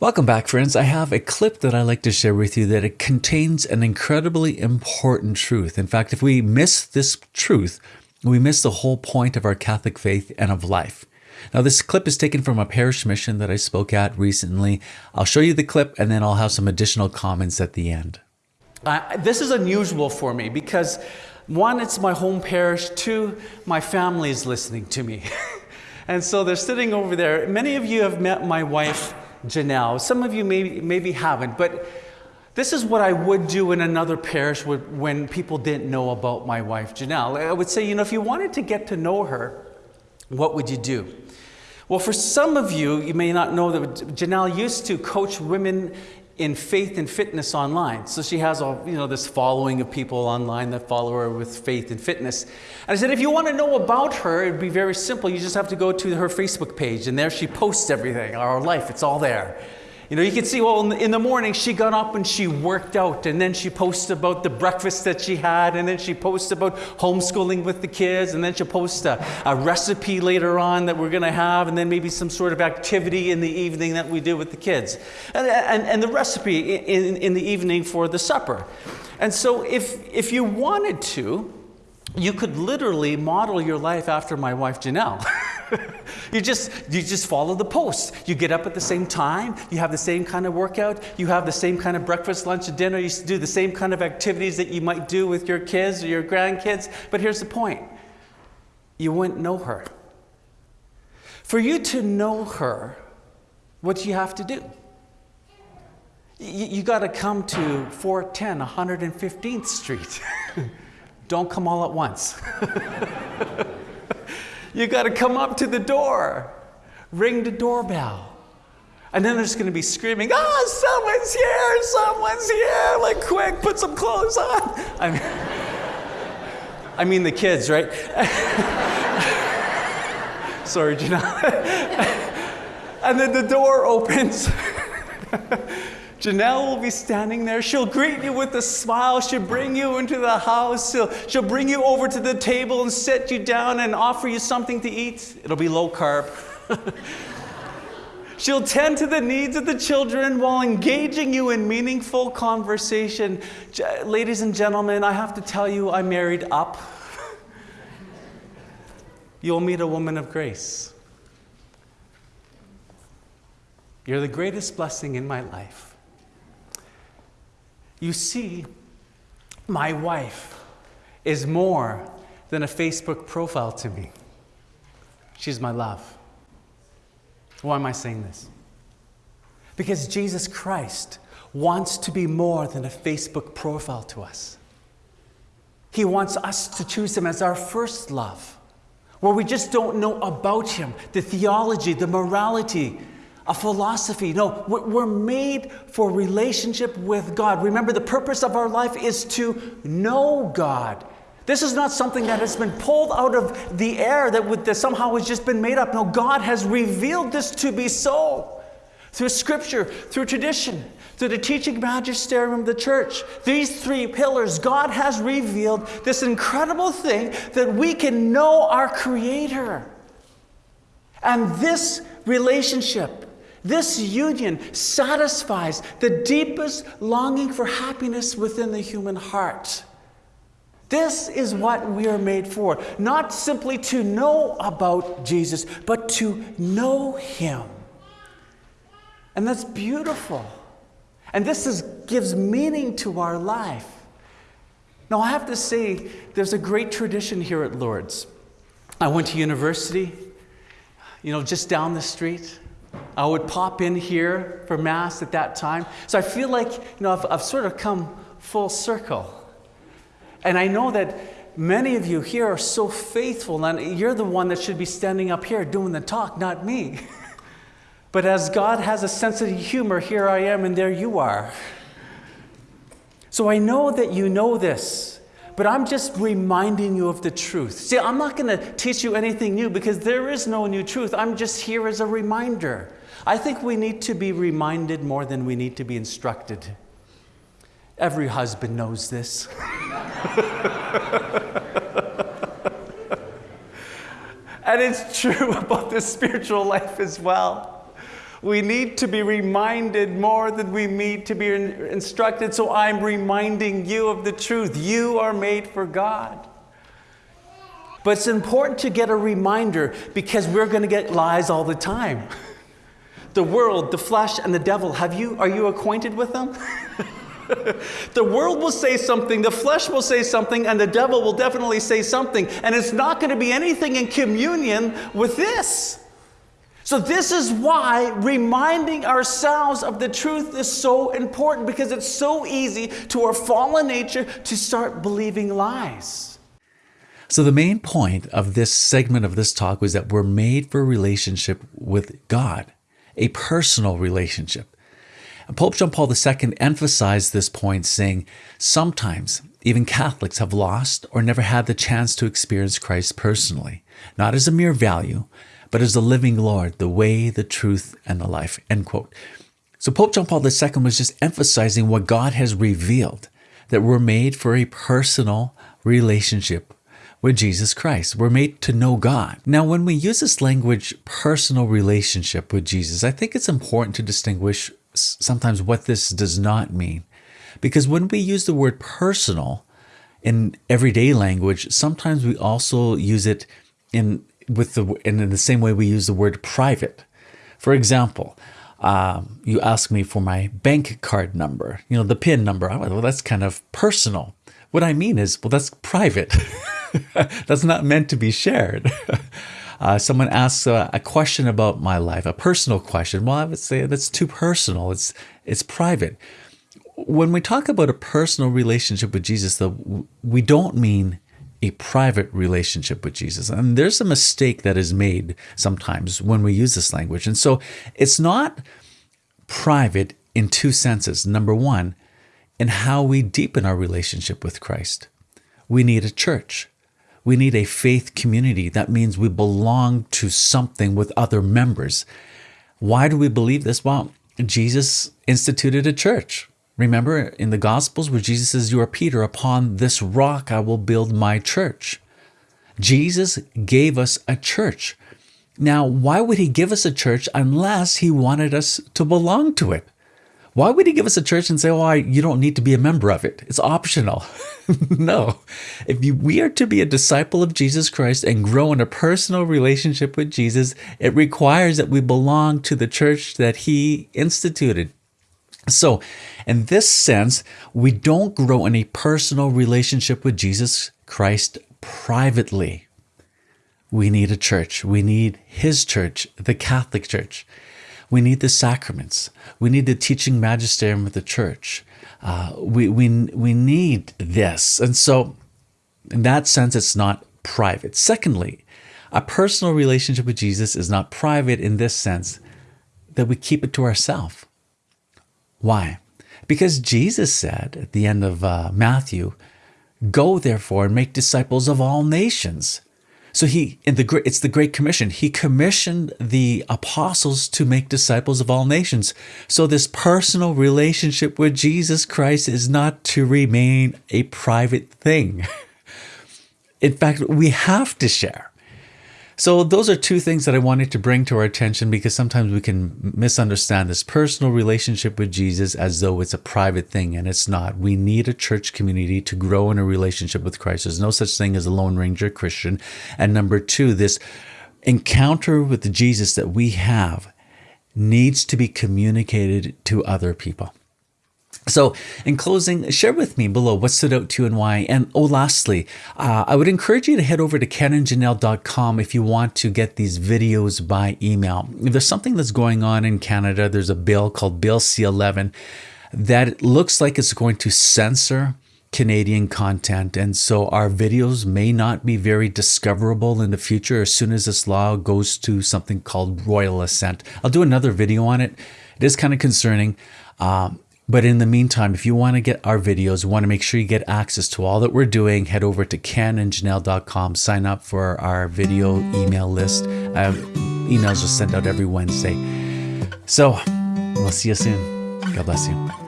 Welcome back, friends. I have a clip that I like to share with you that it contains an incredibly important truth. In fact, if we miss this truth, we miss the whole point of our Catholic faith and of life. Now, this clip is taken from a parish mission that I spoke at recently. I'll show you the clip and then I'll have some additional comments at the end. Uh, this is unusual for me because one, it's my home parish. Two, my family is listening to me. and so they're sitting over there. Many of you have met my wife Janelle. Some of you maybe, maybe haven't, but this is what I would do in another parish when people didn't know about my wife Janelle. I would say, you know, if you wanted to get to know her, what would you do? Well, for some of you, you may not know that Janelle used to coach women in faith and fitness online. So she has a, you know, this following of people online that follow her with faith and fitness. And I said, if you want to know about her, it'd be very simple. You just have to go to her Facebook page, and there she posts everything, our life, it's all there. You know, you can see, well, in the morning she got up and she worked out, and then she posted about the breakfast that she had, and then she posted about homeschooling with the kids, and then she'll post a, a recipe later on that we're going to have, and then maybe some sort of activity in the evening that we do with the kids, and, and, and the recipe in, in the evening for the supper. And so, if, if you wanted to, you could literally model your life after my wife Janelle. you just you just follow the posts. You get up at the same time, you have the same kind of workout, you have the same kind of breakfast, lunch, and dinner, you do the same kind of activities that you might do with your kids or your grandkids. But here's the point. You wouldn't know her. For you to know her, what do you have to do? You, you got to come to 410 115th Street. Don't come all at once. You got to come up to the door, ring the doorbell. And then there's going to be screaming, oh, someone's here, someone's here. Like, quick, put some clothes on. I mean, I mean the kids, right? Sorry, Janelle. and then the door opens. Janelle will be standing there. She'll greet you with a smile. She'll bring you into the house. She'll, she'll bring you over to the table and set you down and offer you something to eat. It'll be low carb. She'll tend to the needs of the children while engaging you in meaningful conversation. Ladies and gentlemen, I have to tell you, I married up. You'll meet a woman of grace. You're the greatest blessing in my life. You see, my wife is more than a Facebook profile to me. She's my love. Why am I saying this? Because Jesus Christ wants to be more than a Facebook profile to us. He wants us to choose Him as our first love, where we just don't know about Him, the theology, the morality, a philosophy. No, we're made for relationship with God. Remember, the purpose of our life is to know God. This is not something that has been pulled out of the air that, that somehow has just been made up. No, God has revealed this to be so through scripture, through tradition, through the teaching magisterium of the church. These three pillars, God has revealed this incredible thing that we can know our Creator. And this relationship this union satisfies the deepest longing for happiness within the human heart. This is what we are made for. Not simply to know about Jesus, but to know Him. And that's beautiful. And this is, gives meaning to our life. Now, I have to say, there's a great tradition here at Lourdes. I went to university, you know, just down the street. I would pop in here for Mass at that time. So I feel like, you know, I've, I've sort of come full circle. And I know that many of you here are so faithful, and you're the one that should be standing up here doing the talk, not me. but as God has a sense of humor, here I am, and there you are. So I know that you know this but I'm just reminding you of the truth. See, I'm not going to teach you anything new because there is no new truth. I'm just here as a reminder. I think we need to be reminded more than we need to be instructed. Every husband knows this. and it's true about the spiritual life as well. We need to be reminded more than we need to be instructed. So I'm reminding you of the truth. You are made for God. But it's important to get a reminder because we're going to get lies all the time. The world, the flesh, and the devil, have you, are you acquainted with them? the world will say something, the flesh will say something, and the devil will definitely say something. And it's not going to be anything in communion with this. So, this is why reminding ourselves of the truth is so important because it's so easy to our fallen nature to start believing lies. So, the main point of this segment of this talk was that we're made for a relationship with God, a personal relationship. Pope John Paul II emphasized this point, saying, Sometimes even Catholics have lost or never had the chance to experience Christ personally, not as a mere value, but as the living Lord, the way, the truth, and the life. End quote. So Pope John Paul II was just emphasizing what God has revealed, that we're made for a personal relationship with Jesus Christ. We're made to know God. Now, when we use this language, personal relationship with Jesus, I think it's important to distinguish sometimes what this does not mean. Because when we use the word personal in everyday language, sometimes we also use it in with the and in the same way we use the word private. For example, um, you ask me for my bank card number, you know, the PIN number. Well, that's kind of personal. What I mean is, well, that's private. that's not meant to be shared. Uh, someone asks a, a, question about my life, a personal question. Well, I would say that's too personal. It's it's private. When we talk about a personal relationship with Jesus, though, we don't mean a private relationship with Jesus. And there's a mistake that is made sometimes when we use this language. And so it's not private in two senses. Number one, in how we deepen our relationship with Christ. We need a church. We need a faith community. That means we belong to something with other members. Why do we believe this? Well, Jesus instituted a church. Remember in the Gospels where Jesus says, You are Peter, upon this rock I will build my church. Jesus gave us a church. Now, why would he give us a church unless he wanted us to belong to it? Why would he give us a church and say, "Oh, you don't need to be a member of it. It's optional." no. If you, we are to be a disciple of Jesus Christ and grow in a personal relationship with Jesus, it requires that we belong to the church that he instituted. So, in this sense, we don't grow in a personal relationship with Jesus Christ privately. We need a church. We need his church, the Catholic Church. We need the sacraments. We need the teaching magisterium of the church. Uh, we, we, we need this. And so, in that sense, it's not private. Secondly, a personal relationship with Jesus is not private in this sense that we keep it to ourselves. Why? Because Jesus said at the end of uh, Matthew, Go therefore and make disciples of all nations. So he in the it's the Great Commission. He commissioned the apostles to make disciples of all nations. So this personal relationship with Jesus Christ is not to remain a private thing. In fact, we have to share. So, those are two things that I wanted to bring to our attention because sometimes we can misunderstand this personal relationship with Jesus as though it's a private thing, and it's not. We need a church community to grow in a relationship with Christ. There's no such thing as a Lone Ranger Christian. And number two, this encounter with Jesus that we have needs to be communicated to other people. So, in closing, share with me below what stood out to you and why. And oh, lastly, uh, I would encourage you to head over to kenandjanelle.com if you want to get these videos by email. If there's something that's going on in Canada, there's a bill called Bill C 11 that looks like it's going to censor Canadian content. And so our videos may not be very discoverable in the future as soon as this law goes to something called royal assent. I'll do another video on it. It is kind of concerning. Um, but in the meantime, if you want to get our videos, want to make sure you get access to all that we're doing, head over to kenandjanelle.com, sign up for our video email list. Emails are sent out every Wednesday. So we'll see you soon. God bless you.